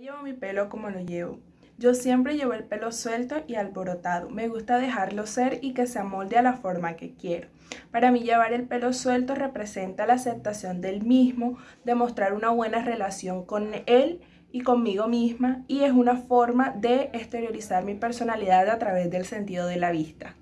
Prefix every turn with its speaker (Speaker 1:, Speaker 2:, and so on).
Speaker 1: Llevo mi pelo como lo llevo. Yo siempre llevo el pelo suelto y alborotado. Me gusta dejarlo ser y que se amolde a la forma que quiero. Para mí llevar el pelo suelto representa la aceptación del mismo, demostrar una buena relación con él y conmigo misma y es una forma de exteriorizar mi personalidad a través del sentido de la vista.